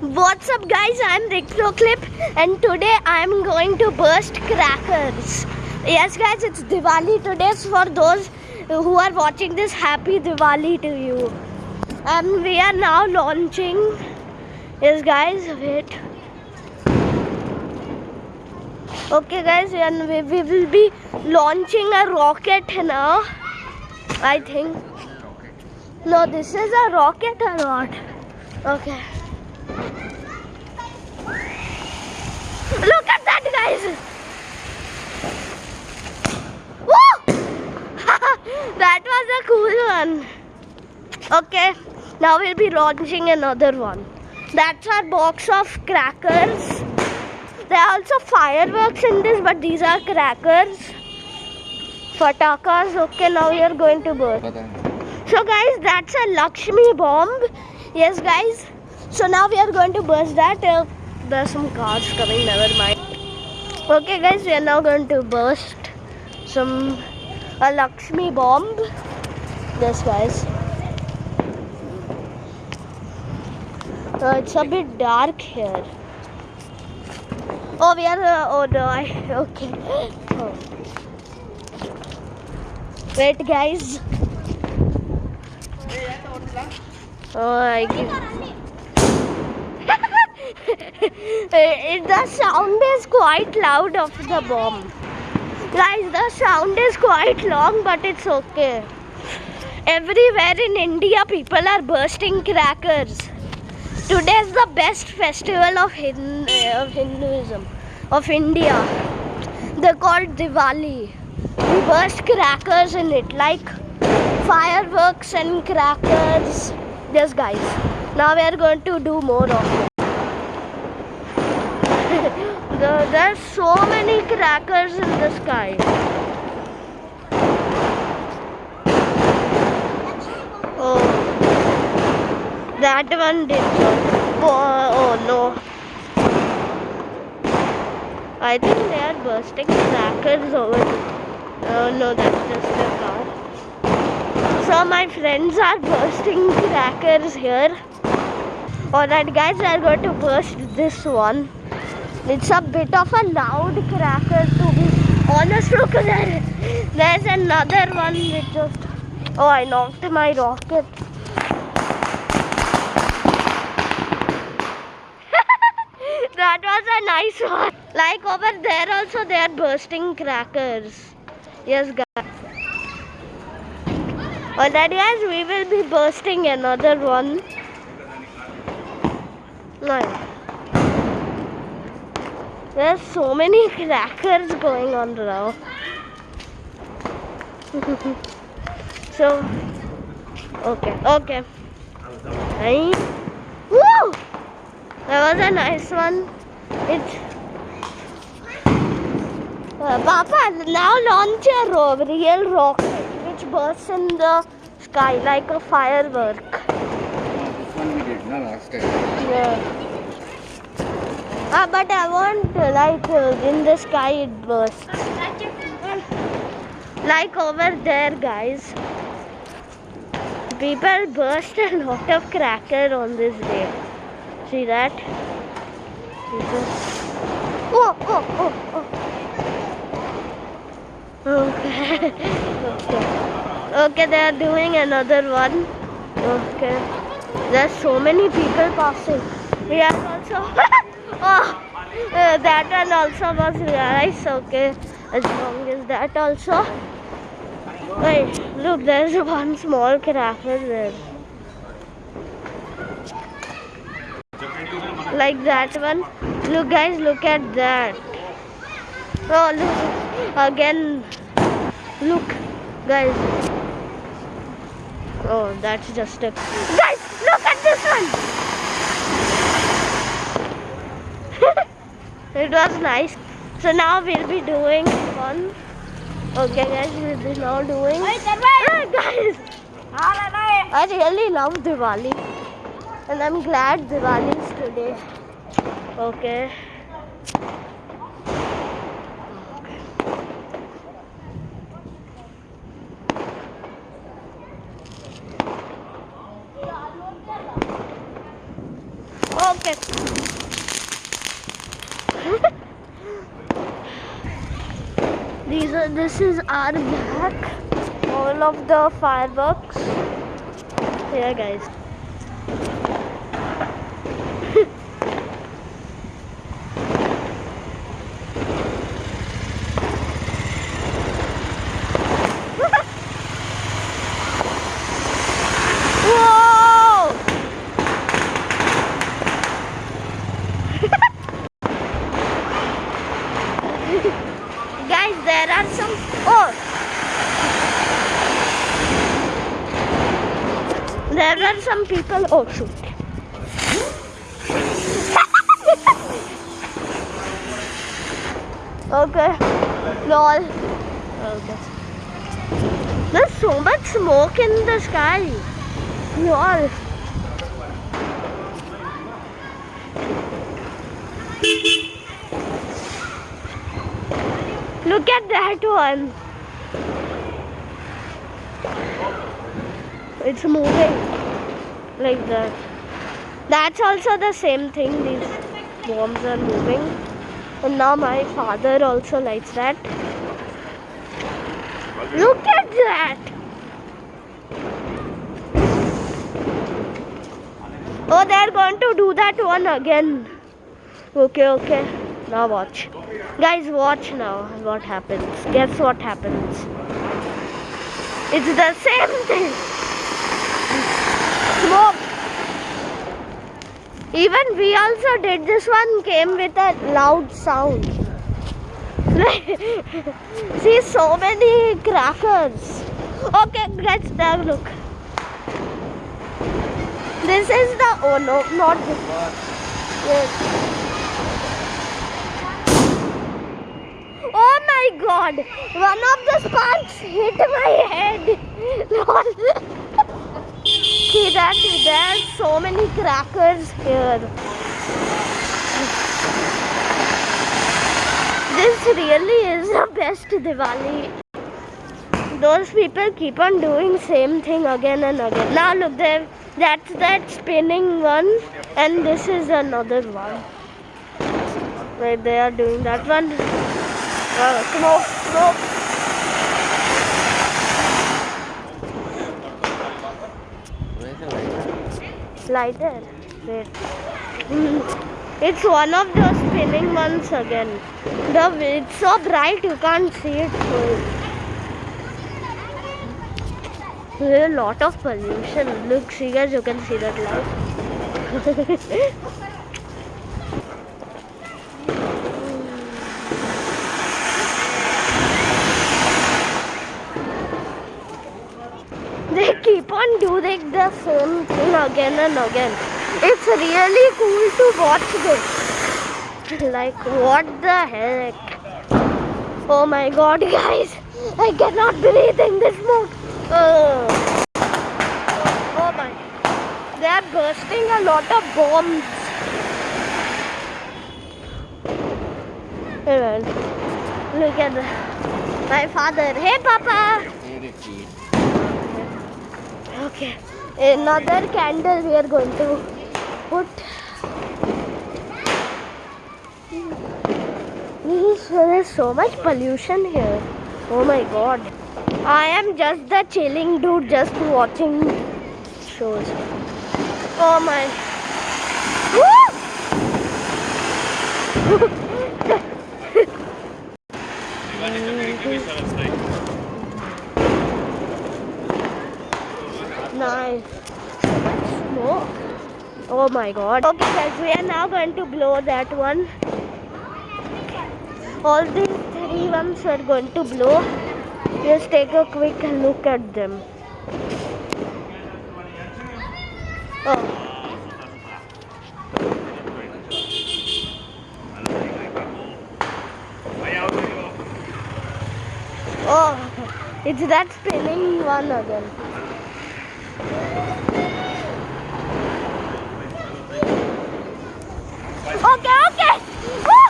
What's up guys, I'm Rick and today I'm going to burst crackers. Yes guys, it's Diwali today so for those who are watching this, happy Diwali to you. And we are now launching, yes guys, wait. Okay guys, and we, we will be launching a rocket now, I think. No, this is a rocket or not? Okay. Look at that, guys! Woo! that was a cool one. Okay, now we'll be launching another one. That's our box of crackers. There are also fireworks in this, but these are crackers. Fatakas. Okay, now we are going to burst. So guys, that's a Lakshmi bomb. Yes guys. So now we are going to burst that. Uh, there's some cars coming, never mind. Okay guys, we are now going to burst some a Lakshmi bomb. This guys. Uh, it's a bit dark here. Oh, we are. Uh, oh no! I okay. Oh. Wait, guys. Oh, I Eh, the sound is quite loud of the bomb. Guys, the sound is quite long, but it's okay. Everywhere in India, people are bursting crackers. Today is the best festival of, Hindu, eh, of Hinduism, of India. They're called Diwali. We burst crackers in it, like fireworks and crackers. Yes, guys. Now we are going to do more of it. There's so many crackers in the sky. Oh, that one did. Oh, oh no. I think they are bursting crackers over. Oh no, that's just a car. So my friends are bursting crackers here. Alright guys, are going to burst this one. It's a bit of a loud cracker to be honest. Look there. There's another one which just... Oh, I knocked my rocket. that was a nice one. Like over there also they are bursting crackers. Yes guys. Oh, Alright guys, we will be bursting another one. Nice. There's so many crackers going on now. so, okay, okay. Nice. Woo! That was a nice one. It's uh, Papa, now launch a real rocket which bursts in the sky like a firework. This one we did, no, last time. Yeah. Ah, but I want uh, like uh, in the sky it bursts. Like over there, guys. People burst a lot of cracker on this day. See that? Oh, oh, oh, oh. Okay. okay. Okay, they are doing another one. Okay. There's so many people passing. We are also. oh, that one also was nice. Okay. As long as that also. Wait, look, there's one small cracker there. Like that one. Look, guys, look at that. Oh, look. Again. Look, guys. Oh, that's just a. Guys, look at this one. It was nice. So now we'll be doing one. Okay, guys, we'll be now doing. Ah, guys, I really love Diwali, and I'm glad Diwali is today. Okay. These are. This is our back. All of the fireworks. Here, guys. Guys, there are some. Oh! There are some people. Oh, shoot. okay. Lol. Okay. There's so much smoke in the sky. Lol. Look at that one. It's moving like that. That's also the same thing. These bombs are moving. And now my father also likes that. Look at that. Oh, they're going to do that one again. Okay, okay. Now watch. Guys, watch now what happens. Guess what happens. It's the same thing. Smoke. Even we also did this one came with a loud sound. See so many crackers. Okay, let's now look. This is the oh no, not this. Yes. Oh my god! One of the sparks hit my head. See that there's so many crackers here. This really is the best Diwali. Those people keep on doing same thing again and again. Now look there, that's that spinning one, and this is another one. Where they are doing that one. Uh, smoke. Where's the lighter? Lighter. Wait. Mm. It's one of those spinning ones again. The it's so bright you can't see it full. There's a lot of pollution. Look, see guys, you can see that light. they on the same thing again and again. It's really cool to watch this. Like, what the heck? Oh my god, guys! I cannot breathe in this smoke. Oh. oh my. They are bursting a lot of bombs. Look at the, my father. Hey, Papa! Okay. Another candle we are going to put. Hmm. There is so much pollution here. Oh my god. I am just the chilling dude just watching shows. Oh my. Oh my god. Okay guys, we are now going to blow that one. All these three ones are going to blow. Just take a quick look at them. Oh. Oh, it's that spinning one again. Okay, okay. Woo!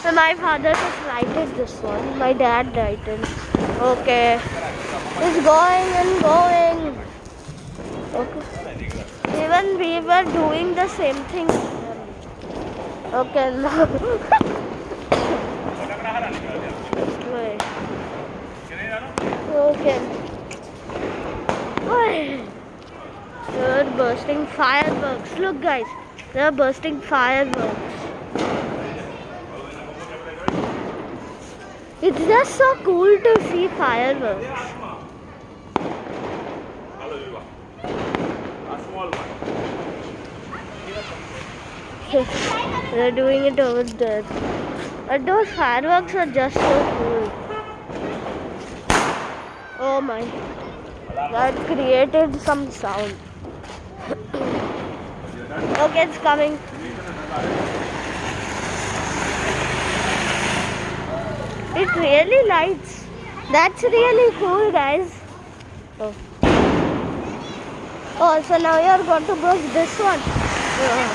So my father just lighted this one. My dad lighted. Okay. It's going and going. Okay. even we were doing the same thing. Okay, now. Okay. They're bursting fireworks. Look, guys, they're bursting fireworks. It's just so cool to see fireworks. They're doing it over there. But those fireworks are just so cool. Oh my. That created some sound. okay, it's coming. It really lights. That's really cool, guys. Oh. Oh, so now you're going to brush this one. Okay.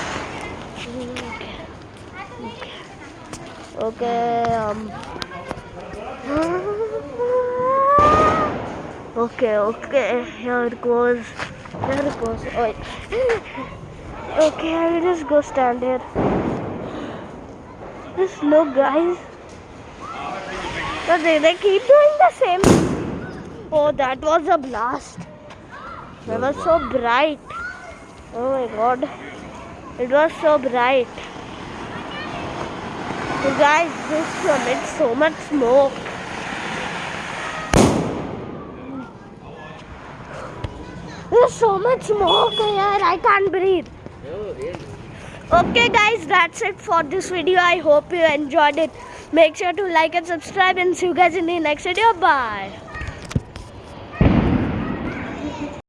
Okay. Um. Okay. Okay. Here it goes. Here it goes. Oh. Okay, I will just go stand here. Just look, guys. But they, they keep doing the same. Oh, that was a blast. It was so bright. Oh my god. It was so bright. You guys, this emits so much smoke. There's so much smoke here. I can't breathe. Okay, guys, that's it for this video. I hope you enjoyed it. Make sure to like and subscribe, and see you guys in the next video. Bye.